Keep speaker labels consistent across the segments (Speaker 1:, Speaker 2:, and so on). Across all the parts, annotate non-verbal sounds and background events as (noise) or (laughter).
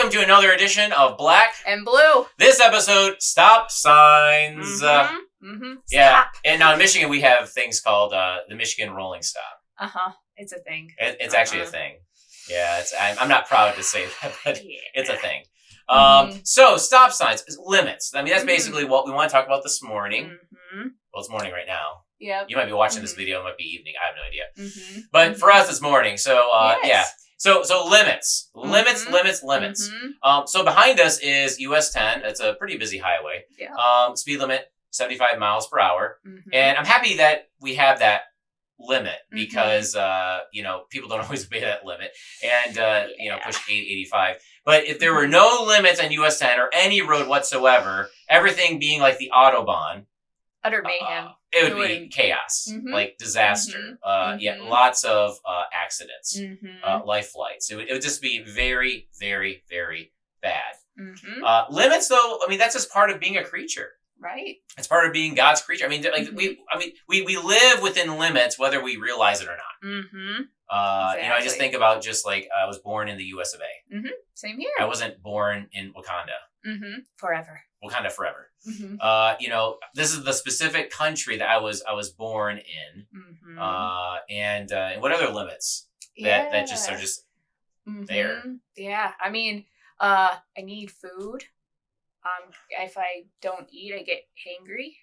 Speaker 1: welcome to another edition of Black.
Speaker 2: And blue.
Speaker 1: This episode, Stop Signs. Uh,
Speaker 2: mm-hmm.
Speaker 1: yeah, and now in Michigan we have things called uh, the Michigan Rolling Stop.
Speaker 2: Uh huh. It's a thing.
Speaker 1: It, it's actually a
Speaker 2: Uh-huh.
Speaker 1: thing. Yeah, it's. I'm, I'm not proud to say (laughs) that, but
Speaker 2: Yeah.
Speaker 1: it's a thing. Um,
Speaker 2: Mhm.
Speaker 1: so stop signs, limits. I mean, that's
Speaker 2: Mhm.
Speaker 1: basically what we want to talk about this morning.
Speaker 2: Mm-hmm.
Speaker 1: Well, it's morning right now.
Speaker 2: Yeah.
Speaker 1: You might be watching this
Speaker 2: Mhm.
Speaker 1: video. It might be evening. I have no idea.
Speaker 2: Mm-hmm.
Speaker 1: But for us, it's morning. So uh, yeah. So so limits, limits,
Speaker 2: Mhm.
Speaker 1: limits, limits.
Speaker 2: Mhm.
Speaker 1: Um, so behind us is US 10. It's a pretty busy highway.
Speaker 2: Yeah.
Speaker 1: Um, speed limit 75 miles per hour.
Speaker 2: Mhm.
Speaker 1: And I'm happy that we have that limit
Speaker 2: Mm-hmm.
Speaker 1: because uh, you know people don't (laughs) always obey that limit and uh, you know push 885. But if there were no limits on US 10 or any road whatsoever, everything being like the autobahn,
Speaker 2: Utter mayhem.
Speaker 1: uh, it would be chaos,
Speaker 2: Mhm.
Speaker 1: like disaster.
Speaker 2: Mhm.
Speaker 1: Uh, yeah,
Speaker 2: Mhm.
Speaker 1: lots of uh, accidents,
Speaker 2: mm-hmm.
Speaker 1: uh, life flights. It would, it would just be very, very, very bad.
Speaker 2: mm-hmm.
Speaker 1: Uh, limits, though, I mean, that's just part of being a creature.
Speaker 2: Right.
Speaker 1: It's part of being God's creature. I mean, like
Speaker 2: Mm-hmm.
Speaker 1: we, I mean, we we live within limits, whether we realize it or not.
Speaker 2: Mm-hmm.
Speaker 1: Uh, You know, I just think about just like I was born in the U.S. of A.
Speaker 2: Same here.
Speaker 1: I wasn't born in Wakanda.
Speaker 2: Mm-hmm. Forever.
Speaker 1: Wakanda forever.
Speaker 2: Mm-hmm.
Speaker 1: Uh, you know, this is the specific country that I was I was born in.
Speaker 2: Mm-hmm.
Speaker 1: Uh, and uh, and what other limits that that just are just there.
Speaker 2: Mhm. Yeah. I mean, uh, I need food. Um, if I don't eat, I get hangry.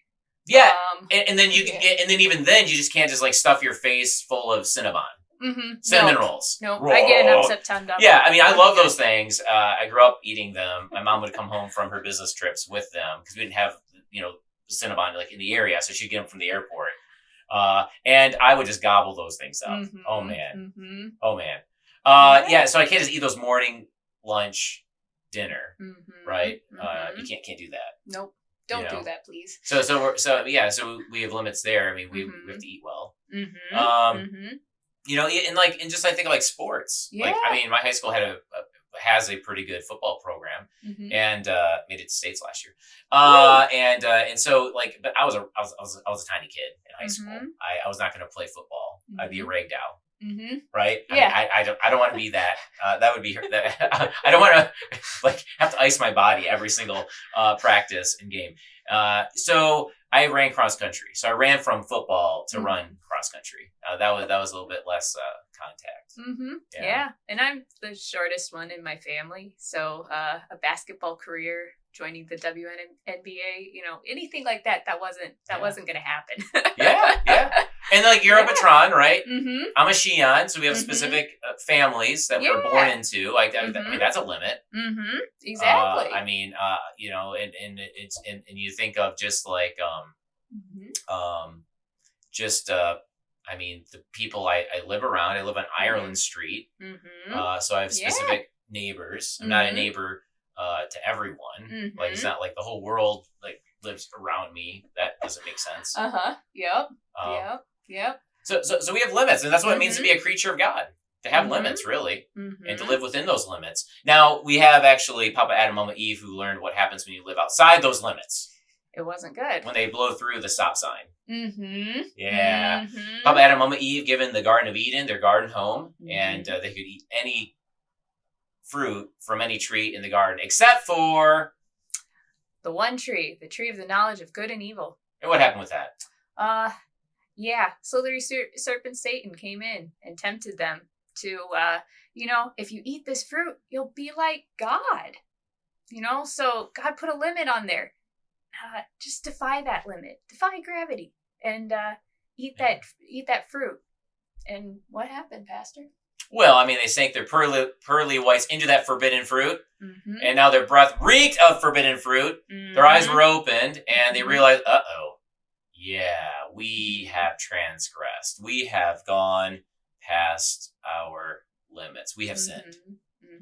Speaker 1: yeah.
Speaker 2: Um,
Speaker 1: And, and then you can
Speaker 2: yeah.
Speaker 1: get, and then even then you just can't just like stuff your face full of Cinnabon,
Speaker 2: mm-hmm.
Speaker 1: cinnamon
Speaker 2: no,
Speaker 1: rolls.
Speaker 2: No, I get an upset tongue.
Speaker 1: Yeah, I mean, I love those things. Uh, I grew up eating them. My mom would come home from her business trips with them because we didn't have, you know, Cinnabon like in the area, so she'd get them from the airport. Uh, and I would just gobble those things up.
Speaker 2: Mhm,
Speaker 1: Oh man,
Speaker 2: mhm,
Speaker 1: oh man. Uh,
Speaker 2: Yeah.
Speaker 1: yeah. So I can't just eat those morning, lunch, dinner,
Speaker 2: mhm,
Speaker 1: right? Uh, you can't can't do that.
Speaker 2: Nope. Don't
Speaker 1: know.
Speaker 2: do that, please.
Speaker 1: So so we're, so yeah. So we have limits there. I mean, we, we have to eat well.
Speaker 2: Mm-hmm.
Speaker 1: Um,
Speaker 2: mm-hmm.
Speaker 1: You know, and like and just I think like sports. Like I mean, my high school had a, a has a pretty good football program.
Speaker 2: Mm-hmm.
Speaker 1: and uh, made it to states last year. Uh, and uh, and so like, but I was a I was I was, I was a tiny kid in high school.
Speaker 2: Mhm.
Speaker 1: I, I was not going to play football. I'd be a
Speaker 2: Mhm.
Speaker 1: ragdoll,
Speaker 2: Mm-hmm.
Speaker 1: right? I, mean,
Speaker 2: Yeah.
Speaker 1: I, I don't I don't want to be that. Uh, that would be that, (laughs) I don't want to (laughs) like have to ice my body every single uh, practice and game. Uh, so I ran cross country. So I ran from football to
Speaker 2: Mhm.
Speaker 1: run cross country. Uh, that was that was a little bit less uh, contact.
Speaker 2: Mm-hmm.
Speaker 1: Yeah.
Speaker 2: Yeah. And I'm the shortest one in my family. So uh, a basketball career, joining the WNBA, you know, anything like that, that wasn't that
Speaker 1: Yeah.
Speaker 2: wasn't gonna happen.
Speaker 1: Yeah, yeah. (laughs) And like you're a patron, right?
Speaker 2: mm-hmm.
Speaker 1: I'm a Shion, so we have
Speaker 2: Mhm.
Speaker 1: specific uh, families that we're born into. Like, that, I
Speaker 2: Mhm.
Speaker 1: mean, that's a limit.
Speaker 2: Mm-hmm.
Speaker 1: Uh,
Speaker 2: Exactly.
Speaker 1: I mean, uh, you know, and and it's and, and you think of just like um
Speaker 2: Mhm.
Speaker 1: um just uh I mean the people I, I live around. I live on Ireland Street, uh, so I have
Speaker 2: Yeah.
Speaker 1: specific neighbors. I'm not a neighbor uh to everyone. Like it's not like the whole world like lives around me. That doesn't make sense.
Speaker 2: Uh-huh. Yep.
Speaker 1: Um,
Speaker 2: yep. Yep.
Speaker 1: So, so so we have limits, and that's what it means to be a creature of God. To have
Speaker 2: Mhm.
Speaker 1: limits, really.
Speaker 2: Mm-hmm.
Speaker 1: and to live within those limits. Now we have actually Papa Adam, Mama Eve, who learned what happens when you live outside those limits
Speaker 2: It wasn't good.
Speaker 1: when they blow through the stop sign.
Speaker 2: Mm-hmm.
Speaker 1: Yeah,
Speaker 2: Mhm.
Speaker 1: Papa Adam, Mama Eve, given the Garden of Eden, their garden home, and uh, they could eat any fruit from any tree in the garden except for.
Speaker 2: The one tree, the tree of the knowledge of good and evil.
Speaker 1: And what happened with that?
Speaker 2: Uh, yeah. So the ser- serpent Satan came in and tempted them to, uh, you know, if you eat this fruit, you'll be like God. You know, so God put a limit on there. Uh, just defy that limit, defy gravity, and uh, eat
Speaker 1: Yeah.
Speaker 2: that eat that fruit. And what happened, Pastor?
Speaker 1: Well, I mean, they sank their pearly, pearly whites into that forbidden fruit,
Speaker 2: Mm-hmm.
Speaker 1: and now their breath reeked of forbidden fruit. Their eyes were opened and they
Speaker 2: Mhm.
Speaker 1: realized, uh oh, yeah, we have transgressed. We have gone past our limits. We have sinned.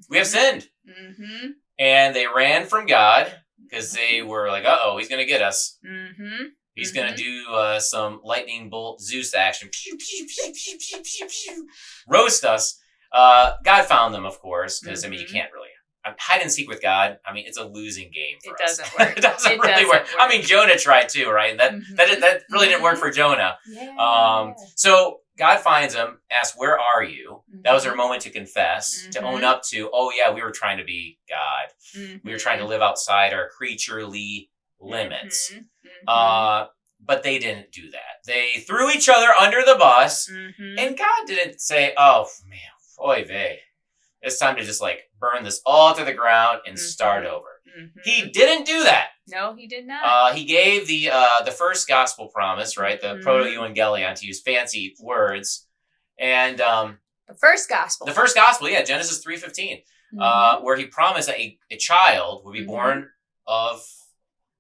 Speaker 1: We have sinned.
Speaker 2: Mm-hmm.
Speaker 1: And they ran from God because they were like, uh oh, he's going to get us.
Speaker 2: Mm-hmm.
Speaker 1: He's going to do uh, some lightning bolt Zeus action. Pew, pew, pew, pew, pew, pew, pew. Roast us. Uh, God found them, of course, because, I mean, you can't really. Hide and seek with God. I mean, it's a losing game. For
Speaker 2: It
Speaker 1: us.
Speaker 2: doesn't work. (laughs)
Speaker 1: it doesn't
Speaker 2: It
Speaker 1: really
Speaker 2: doesn't
Speaker 1: work. I mean, Jonah tried too, right? That
Speaker 2: Mhm.
Speaker 1: that that really didn't work for Jonah.
Speaker 2: Yeah.
Speaker 1: Um, so God finds him, asks, Where are you? That was her
Speaker 2: Mhm.
Speaker 1: moment to confess, to own
Speaker 2: Mhm.
Speaker 1: up to, Oh, yeah, we were trying to be God. We were trying to live outside our creaturely limits. Uh, but they didn't do that. They threw each other under the bus, and God didn't say, "Oh man, oy vey, it's time to just like burn this all to the ground and start
Speaker 2: Mhm.
Speaker 1: over."
Speaker 2: Mhm.
Speaker 1: He didn't do that.
Speaker 2: no, he did not.
Speaker 1: Uh, he gave the uh, the first gospel promise, right? The
Speaker 2: Mhm.
Speaker 1: protoevangelium, to use fancy words, and um,
Speaker 2: the first gospel.
Speaker 1: the first gospel, yeah, Genesis three fifteen, uh, where he promised that a, a child would be
Speaker 2: Mhm.
Speaker 1: born of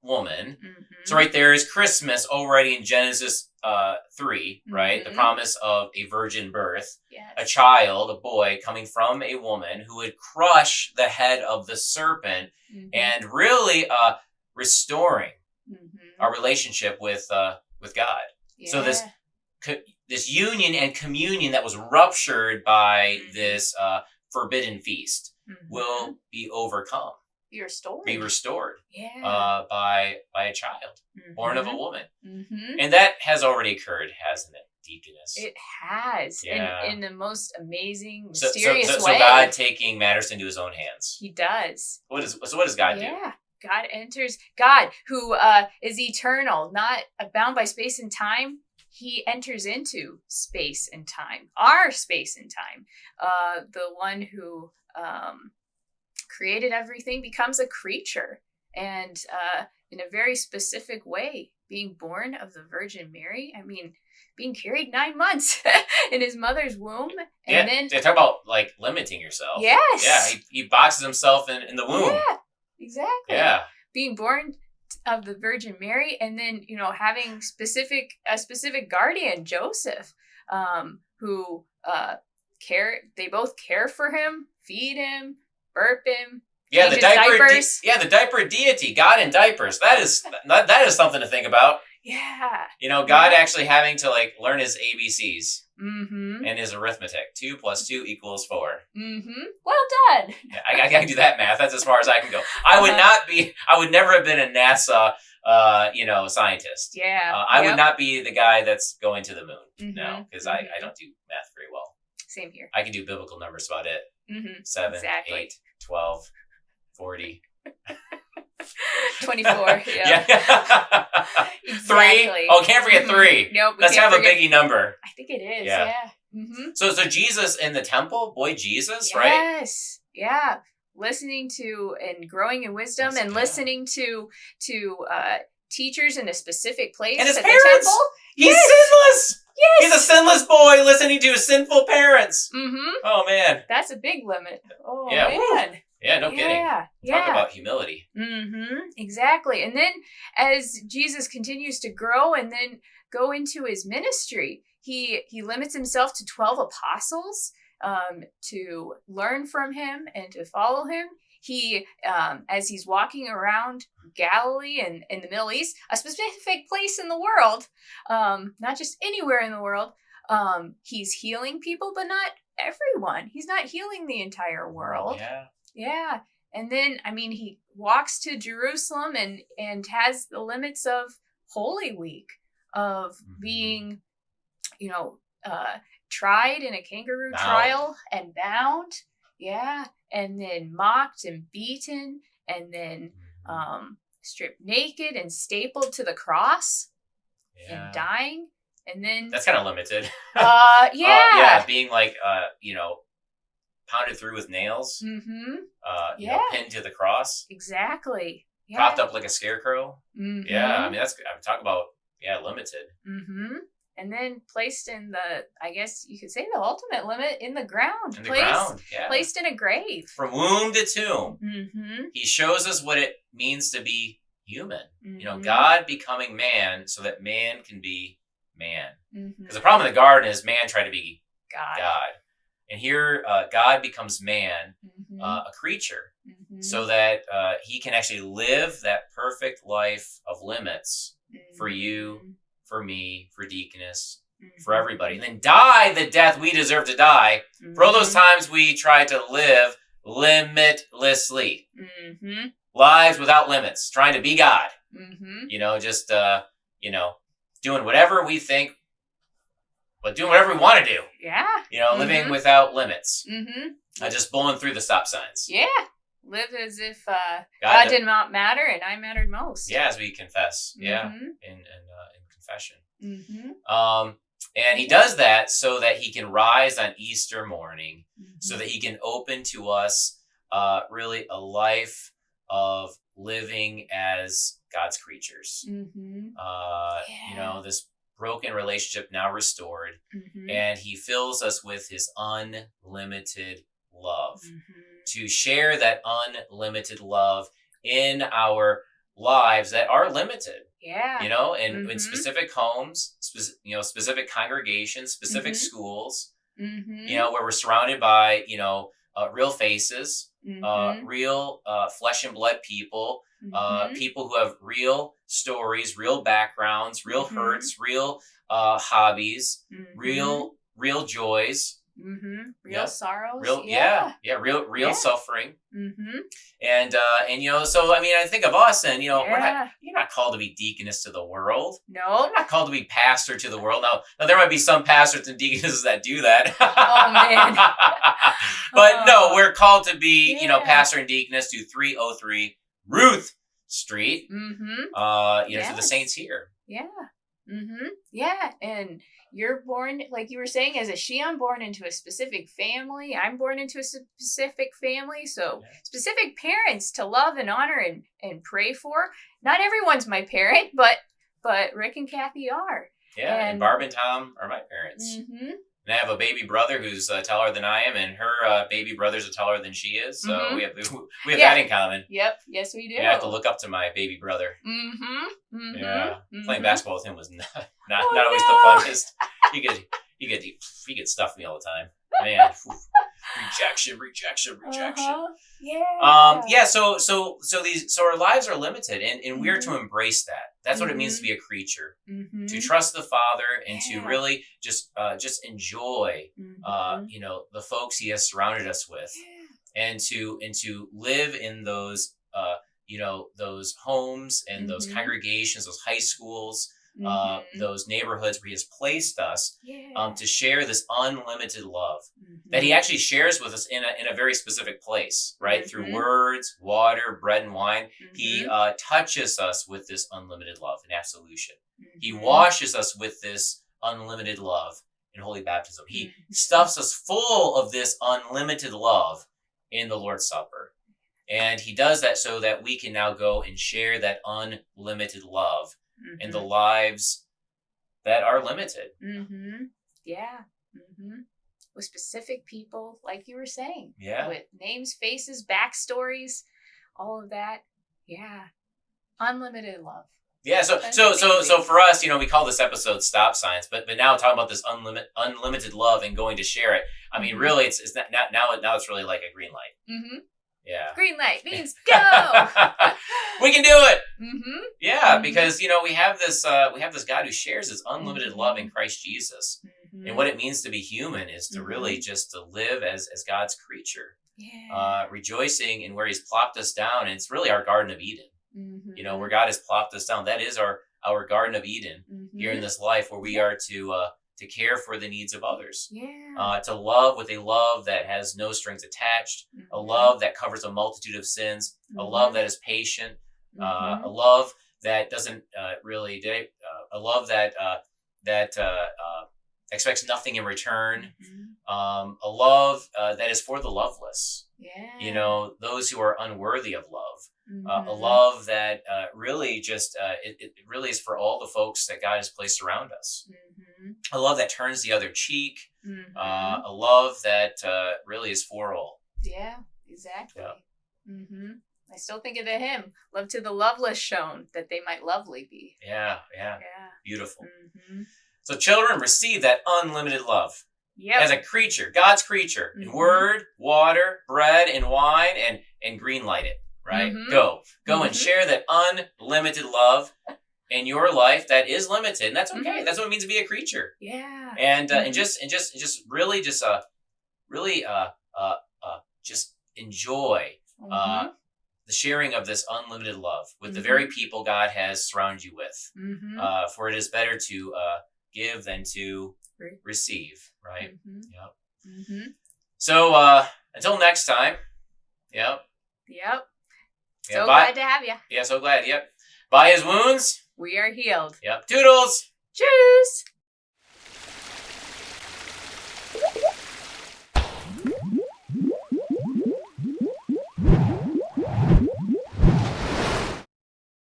Speaker 1: woman.
Speaker 2: Mhm.
Speaker 1: So right there is Christmas already in Genesis uh, three, right? The
Speaker 2: Mhm.
Speaker 1: promise of a virgin birth,
Speaker 2: Yes.
Speaker 1: a child, a boy coming from a woman who would crush the head of the serpent
Speaker 2: Mhm.
Speaker 1: and really uh, restoring
Speaker 2: Mhm.
Speaker 1: our relationship with uh, with God. so this- Co- this union and communion that was ruptured by
Speaker 2: Mhm.
Speaker 1: this uh, forbidden feast
Speaker 2: Mhm.
Speaker 1: will be overcome,
Speaker 2: be restored.
Speaker 1: be restored
Speaker 2: yeah.
Speaker 1: uh, by by a child born of a woman.
Speaker 2: hmm
Speaker 1: And that has already occurred, hasn't it, Deaconess?
Speaker 2: It has
Speaker 1: Yeah.
Speaker 2: in, in the most amazing,
Speaker 1: so, so,
Speaker 2: mysterious
Speaker 1: so, so
Speaker 2: way.
Speaker 1: God taking matters into His own hands.
Speaker 2: he does.
Speaker 1: What is so? What does God do?
Speaker 2: yeah. God enters. God, who uh, is eternal, not bound by space and time, he enters into space and time, our space and time. Uh, the one who um, created everything becomes a creature, and uh, in a very specific way, being born of the Virgin Mary. I mean, being carried nine months (laughs) in his mother's womb, and
Speaker 1: yeah,
Speaker 2: then
Speaker 1: they talk about like limiting yourself.
Speaker 2: yes,
Speaker 1: Yeah, he, he boxes himself in, in the womb.
Speaker 2: yeah, exactly.
Speaker 1: Yeah.
Speaker 2: being born of the Virgin Mary, and then you know having specific a specific guardian, Joseph, um, who uh, care. They both care for him, feed him, burp him.
Speaker 1: Yeah, the diaper.
Speaker 2: diapers.
Speaker 1: yeah, the diaper deity, God in diapers. That is that, that is something to think about.
Speaker 2: Yeah.
Speaker 1: You know, God
Speaker 2: Yeah.
Speaker 1: actually having to like learn his ABCs
Speaker 2: Mm-hmm.
Speaker 1: and his arithmetic. Two plus two equals four.
Speaker 2: Mm-hmm. Well done.
Speaker 1: Yeah, I, I gotta do that math. That's as far as I can go. I would
Speaker 2: Uh-huh.
Speaker 1: not be. I would never have been a NASA, uh, you know, scientist.
Speaker 2: Yeah.
Speaker 1: Uh, I would not be the guy that's going to the moon. No,
Speaker 2: Mhm,
Speaker 1: because I,
Speaker 2: mhm.
Speaker 1: I don't do math very well.
Speaker 2: Same here.
Speaker 1: I can do biblical numbers about it.
Speaker 2: Mm-hmm.
Speaker 1: Seven,
Speaker 2: Exactly.
Speaker 1: eight, twelve, forty. (laughs)
Speaker 2: Twenty-four. (laughs) Yeah.
Speaker 1: Yeah. (laughs) three. Oh, can't forget
Speaker 2: Mhm.
Speaker 1: three.
Speaker 2: Nope.
Speaker 1: Let's have a biggie number.
Speaker 2: I think it is.
Speaker 1: Yeah.
Speaker 2: Yeah. Mm-hmm.
Speaker 1: So, so Jesus in the temple, boy, Jesus, right?
Speaker 2: Yes. Yeah. Listening to and growing in wisdom
Speaker 1: Yes,
Speaker 2: and listening to to uh teachers in a specific place
Speaker 1: And his
Speaker 2: at
Speaker 1: parents.
Speaker 2: the temple.
Speaker 1: He's
Speaker 2: Yes.
Speaker 1: sinless.
Speaker 2: Yes.
Speaker 1: He's a sinless boy listening to his sinful parents.
Speaker 2: mm-hmm.
Speaker 1: Oh man.
Speaker 2: That's a big limit. Oh
Speaker 1: Yeah,
Speaker 2: man.
Speaker 1: Yeah, no kidding.
Speaker 2: Yeah.
Speaker 1: Talk
Speaker 2: Yeah.
Speaker 1: about humility.
Speaker 2: Mm-hmm. Exactly. And then as Jesus continues to grow and then go into his ministry, he he limits himself to 12 apostles um, to learn from him and to follow him. He, um, as he's walking around Galilee and in the Middle East, a specific place in the world, um, not just anywhere in the world, um, he's healing people, but not everyone. He's not healing the entire world.
Speaker 1: Yeah.
Speaker 2: Yeah. And then I mean he walks to Jerusalem and and has the limits of Holy Week of
Speaker 1: Mhm.
Speaker 2: being you know uh tried in a kangaroo
Speaker 1: Bound.
Speaker 2: trial and bound. Yeah. And then mocked and beaten and then um stripped naked and stapled to the cross
Speaker 1: yeah.
Speaker 2: and dying. And then
Speaker 1: That's kind of limited. (laughs) (laughs)
Speaker 2: uh yeah.
Speaker 1: Uh, yeah, being like, uh, you know, pounded through with nails,
Speaker 2: mm-hmm.
Speaker 1: uh, you know,
Speaker 2: Yeah.
Speaker 1: pinned to the cross,
Speaker 2: Exactly. Yeah.
Speaker 1: propped up like a scarecrow.
Speaker 2: Mhm.
Speaker 1: Yeah, I mean, that's, I'm talking about, yeah, limited.
Speaker 2: Mm-hmm. And then placed in the, I guess you could say the ultimate limit in the ground.
Speaker 1: In the
Speaker 2: placed,
Speaker 1: ground. Yeah.
Speaker 2: Placed in a grave.
Speaker 1: From womb to tomb.
Speaker 2: Mm-hmm.
Speaker 1: He shows us what it means to be human. You know,
Speaker 2: Mhm.
Speaker 1: God becoming man so that man can be man. Because the problem in the garden is man tried to be
Speaker 2: God.
Speaker 1: God. And here, uh, God becomes man,
Speaker 2: Mhm.
Speaker 1: uh, a creature,
Speaker 2: Mhm.
Speaker 1: so that uh, he can actually live that perfect life of limits for you, for me, for deaconess,
Speaker 2: Mhm.
Speaker 1: for everybody. And then die the death we deserve to die for all those
Speaker 2: Mhm.
Speaker 1: times we tried to live limitlessly.
Speaker 2: Mhm.
Speaker 1: Lives without limits, trying to be God.
Speaker 2: Mhm.
Speaker 1: You know, just, uh, you know, doing whatever we think but doing whatever we want to do.
Speaker 2: Yeah.
Speaker 1: You know, living
Speaker 2: Mhm.
Speaker 1: without limits,
Speaker 2: Mm-hmm.
Speaker 1: uh, just blowing through the stop signs.
Speaker 2: Yeah. Live as if uh,
Speaker 1: God,
Speaker 2: God did not matter and I mattered most.
Speaker 1: yeah, as we confess, yeah,
Speaker 2: Mm-hmm.
Speaker 1: in in, uh, in confession.
Speaker 2: Mm-hmm.
Speaker 1: Um, and he does that so that he can rise on Easter morning,
Speaker 2: Mm-hmm.
Speaker 1: so that he can open to us uh, really a life of living as God's creatures.
Speaker 2: Mm-hmm.
Speaker 1: Uh, You know, this broken relationship now restored,
Speaker 2: Mm-hmm.
Speaker 1: and he fills us with his unlimited love
Speaker 2: Mm-hmm.
Speaker 1: to share that unlimited love in our lives that are limited
Speaker 2: Yeah.
Speaker 1: you know in, in
Speaker 2: Mhm.
Speaker 1: specific homes spec- you know specific congregations specific
Speaker 2: Mhm.
Speaker 1: schools
Speaker 2: Mm-hmm.
Speaker 1: you know where we're surrounded by you know uh, real faces
Speaker 2: Mm-hmm.
Speaker 1: uh, real uh, flesh and blood people uh,
Speaker 2: Mhm.
Speaker 1: people who have real stories real backgrounds real
Speaker 2: Mhm.
Speaker 1: hurts real uh, hobbies real real joys
Speaker 2: Mm-hmm. Real
Speaker 1: Yeah.
Speaker 2: sorrows.
Speaker 1: real yeah yeah, real real
Speaker 2: Yeah.
Speaker 1: suffering
Speaker 2: Mm-hmm.
Speaker 1: and uh and you know so i mean i think of us and you know we're not you're not called to be deaconess to the world
Speaker 2: No.
Speaker 1: I'm not called to be pastor to the world. Now, now there might be some pastors and deaconesses that do that. (laughs)
Speaker 2: Oh, man. (laughs)
Speaker 1: but no,
Speaker 2: Oh.
Speaker 1: we're called to be, you know, pastor and deaconess to 303 Ruth Street.
Speaker 2: Mm-hmm.
Speaker 1: Uh, you know, to the saints here.
Speaker 2: Yeah. Mm-hmm. Yeah. And you're born, like you were saying, as a she, I'm born into a specific family. I'm born into a specific family. So
Speaker 1: Yeah.
Speaker 2: specific parents to love and honor and, and pray for. Not everyone's my parent, but but Rick and Kathy are.
Speaker 1: Yeah, and,
Speaker 2: And-
Speaker 1: Barb and Tom are my parents.
Speaker 2: Mm-hmm.
Speaker 1: And I have a baby brother who's uh, taller than I am, and her uh, baby brothers are taller than she is. So
Speaker 2: Mhm.
Speaker 1: we have (laughs) we have
Speaker 2: Yeah.
Speaker 1: that in common.
Speaker 2: Yep. Yes, we do.
Speaker 1: I have to look up to my baby brother.
Speaker 2: Mm-hmm. mm-hmm.
Speaker 1: Yeah, playing
Speaker 2: mhm.
Speaker 1: basketball with him was (laughs) not not,
Speaker 2: Oh,
Speaker 1: not always
Speaker 2: no.
Speaker 1: the funnest. You could you get you get stuff me all the time, man. (laughs) rejection, rejection, rejection.
Speaker 2: Uh-huh. Yeah.
Speaker 1: Um, yeah. So so so these so our lives are limited, and and we're
Speaker 2: Mm-hmm.
Speaker 1: to embrace that. That's what it means to be a creature,
Speaker 2: Mm-hmm.
Speaker 1: to trust the Father, and to really just uh, just enjoy uh,
Speaker 2: Mhm.
Speaker 1: you know the folks He has surrounded us with
Speaker 2: Yeah.
Speaker 1: and to and to live in those uh you know those homes and those
Speaker 2: Mhm.
Speaker 1: congregations those high schools uh
Speaker 2: Mhm.
Speaker 1: those neighborhoods where he has placed us
Speaker 2: yeah.
Speaker 1: um to share this unlimited love
Speaker 2: Mhm.
Speaker 1: that he actually shares with us in a, in a very specific place right through
Speaker 2: Mhm.
Speaker 1: words water bread and wine he
Speaker 2: Mhm.
Speaker 1: uh touches us with this unlimited love and absolution he
Speaker 2: Mhm.
Speaker 1: washes us with this unlimited love in holy baptism he
Speaker 2: Mhm.
Speaker 1: stuffs us full of this unlimited love in the Lord's Supper. And he does that so that we can now go and share that unlimited love in the lives that are limited.
Speaker 2: Mm-hmm. Yeah. Mm-hmm. With specific people, like you were saying,
Speaker 1: Yeah.
Speaker 2: with names, faces, backstories, all of that. Yeah. Unlimited love.
Speaker 1: Yeah, so so so so for us, you know, we call this episode stop signs, but but now talking about this unlimited unlimited love and going to share it. I mean,
Speaker 2: Mhm.
Speaker 1: really it's it's not now now now it's really like a green light.
Speaker 2: Mm-hmm.
Speaker 1: Yeah.
Speaker 2: Green light (laughs) means go. (laughs)
Speaker 1: we can do it.
Speaker 2: mm-hmm.
Speaker 1: Yeah,
Speaker 2: Mhm.
Speaker 1: because you know, we have this uh we have this God who shares his unlimited
Speaker 2: Mhm.
Speaker 1: love in Christ Jesus.
Speaker 2: Mm-hmm.
Speaker 1: and what it means to be human is to really just to live as as God's creature,
Speaker 2: yeah.
Speaker 1: uh, rejoicing in where He's plopped us down. And it's really our Garden of Eden.
Speaker 2: mm-hmm.
Speaker 1: You know, where God has plopped us down. That is our our Garden of Eden
Speaker 2: mm-hmm.
Speaker 1: here in this life, where we are to uh, to care for the needs of others,
Speaker 2: yeah.
Speaker 1: uh, to love with a love that has no strings attached, a
Speaker 2: Mhm.
Speaker 1: love that covers a multitude of sins, a love that is patient, uh,
Speaker 2: Mhm.
Speaker 1: a love that doesn't uh, really uh, a love that uh, that uh, uh, expects nothing in return
Speaker 2: Mhm.
Speaker 1: um, a love uh, that is for the loveless
Speaker 2: yeah.
Speaker 1: you know those who are unworthy of love uh, a
Speaker 2: Mhm.
Speaker 1: love that uh, really just uh, it, it really is for all the folks that god has placed around us
Speaker 2: Mhm.
Speaker 1: A love that turns the other cheek
Speaker 2: Mhm.
Speaker 1: uh, a love that uh, really is for all
Speaker 2: Yeah, exactly.
Speaker 1: Yeah.
Speaker 2: hmm I still think of the hymn, "Love to the loveless shown, that they might lovely be."
Speaker 1: yeah yeah
Speaker 2: Yeah.
Speaker 1: beautiful
Speaker 2: hmm
Speaker 1: so children receive that unlimited love
Speaker 2: Yep.
Speaker 1: as a creature god's creature in
Speaker 2: Mhm.
Speaker 1: word water bread and wine and and green light it right
Speaker 2: Mhm.
Speaker 1: go go and
Speaker 2: Mhm.
Speaker 1: share that unlimited love in your life that is limited and that's okay
Speaker 2: Mhm.
Speaker 1: that's what it means to be a creature
Speaker 2: yeah.
Speaker 1: and uh, and
Speaker 2: Mhm.
Speaker 1: just and just and just really just uh really uh uh uh just enjoy uh
Speaker 2: Mhm.
Speaker 1: the sharing of this unlimited love with the
Speaker 2: Mhm.
Speaker 1: very people god has surrounded you with
Speaker 2: Mhm.
Speaker 1: uh for it is better to uh give than to
Speaker 2: Re-
Speaker 1: receive. Right.
Speaker 2: hmm
Speaker 1: Yep. So uh, until next time. Yep.
Speaker 2: Yep.
Speaker 1: Yeah,
Speaker 2: so glad to have you.
Speaker 1: Yeah. So glad. Yep. By his wounds.
Speaker 2: We are healed.
Speaker 1: Yep. Doodles.
Speaker 2: Tschüss.